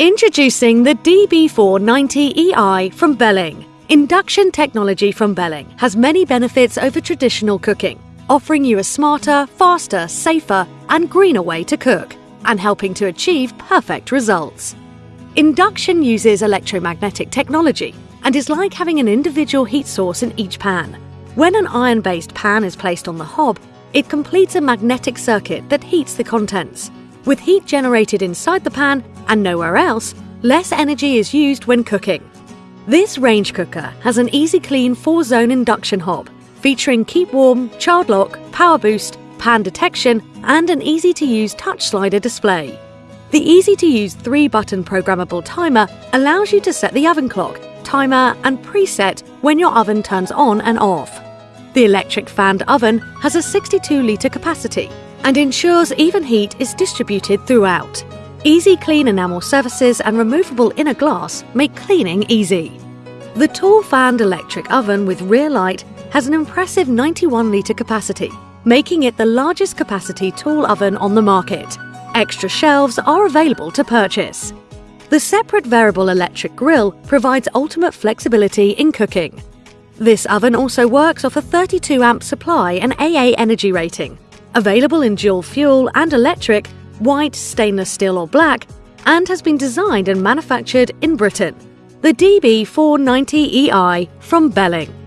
Introducing the DB490EI from Belling. Induction technology from Belling has many benefits over traditional cooking, offering you a smarter, faster, safer, and greener way to cook, and helping to achieve perfect results. Induction uses electromagnetic technology and is like having an individual heat source in each pan. When an iron based pan is placed on the hob, it completes a magnetic circuit that heats the contents. With heat generated inside the pan and nowhere else, less energy is used when cooking. This range cooker has an easy clean 4 zone induction hob featuring keep warm, child lock, power boost, pan detection, and an easy to use touch slider display. The easy to use 3 button programmable timer allows you to set the oven clock, timer, and preset when your oven turns on and off. The electric fanned oven has a 62 litre capacity and ensures even heat is distributed throughout. Easy clean enamel surfaces and removable inner glass make cleaning easy. The tall fanned electric oven with rear light has an impressive 91 litre capacity, making it the largest capacity tall oven on the market. Extra shelves are available to purchase. The separate variable electric grill provides ultimate flexibility in cooking. This oven also works off a 32 amp supply and AA energy rating, available in dual fuel and electric, white, stainless steel or black, and has been designed and manufactured in Britain. The DB490EI from Belling.